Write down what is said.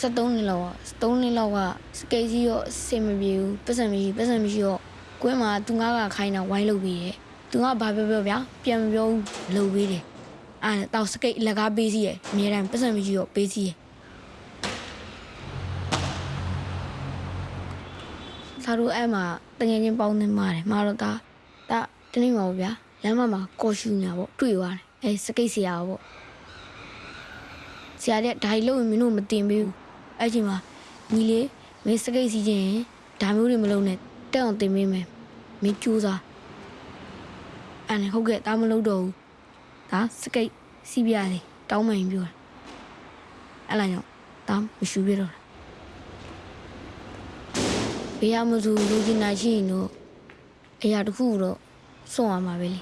73နှစ်လောက်က3နှစ်လောက်ကစကိတ်ကြီးရောအဆင်မပြေဘူးပတ်စံမရှိပတ်စံမရှိတော့ကွင်းမှာသူငါကခိုင်းတာဝိုင်းလုပ်ပြီးတယ်သူကဘာပြောပြောဗျာပြန်မပြောဘူးလုပ်ပြီးတယ်အဲ့ဒါတော့စကိတ်လက်ကားပေးစီရယ်အများတန်းပတ်စံမရှိတော့ပေးစီရယ်သာတို့အဲ့မှာတငယ်ချင်းပေါင်းနေမှာတယ်မှာတော့ဒါဒါတနေ့မှာပေါ့ဗျာလမ်းမမှာကော်ရှူညာပေါ့တွေ့သွားတယ်အဲစကိတ်ဆရာပေါ့ဆရာတဲ့ဒါကြီးလို့မင်းတို့မတင်ပေးဘူး အဲ့ချိန်မှာညီလေးမင်းစကိတ်စီခြင်းရင်ဒါမျိုးတွေမလုပ်နဲ့တက်အောင်တင်ပေးမယ်မင်းကြိုးစားအဲ့နဲ့ဟုတ်ကဲ့ဒါမလုပ်တော့ဘူးဒါစကိတ်စီးပြရတယ်တောင်းမှန်ပြောတာအဲ့လာကြောင့်ဒါမရှူပြတော့တာဘေးရမစုလူကျင်နာရှိရင်တော့အရာတစ်ခုတော့စွန့်ရမှာပဲလေ